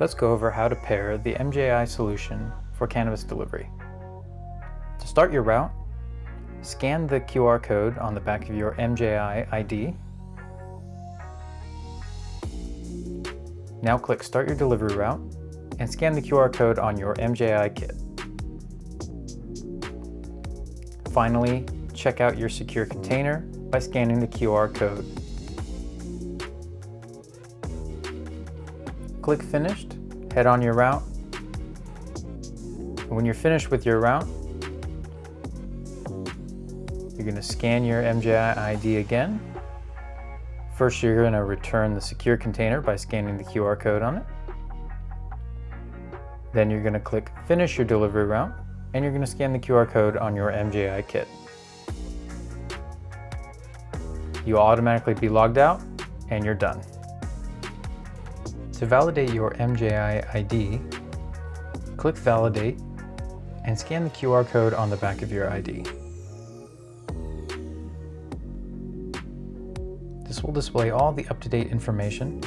Let's go over how to pair the MJI solution for cannabis delivery. To start your route, scan the QR code on the back of your MJI ID. Now click Start Your Delivery Route and scan the QR code on your MJI kit. Finally, check out your secure container by scanning the QR code. Click Finished, head on your route. When you're finished with your route, you're going to scan your MJI ID again. First, you're going to return the secure container by scanning the QR code on it. Then you're going to click Finish your delivery route, and you're going to scan the QR code on your MJI kit. You'll automatically be logged out, and you're done. To validate your MJI ID, click Validate and scan the QR code on the back of your ID. This will display all the up-to-date information,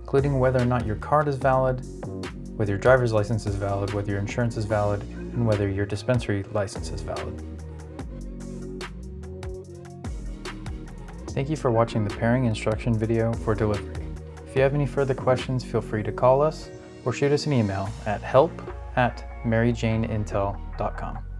including whether or not your card is valid, whether your driver's license is valid, whether your insurance is valid, and whether your dispensary license is valid. Thank you for watching the pairing instruction video for delivery. If you have any further questions, feel free to call us or shoot us an email at help at maryjaneintel.com.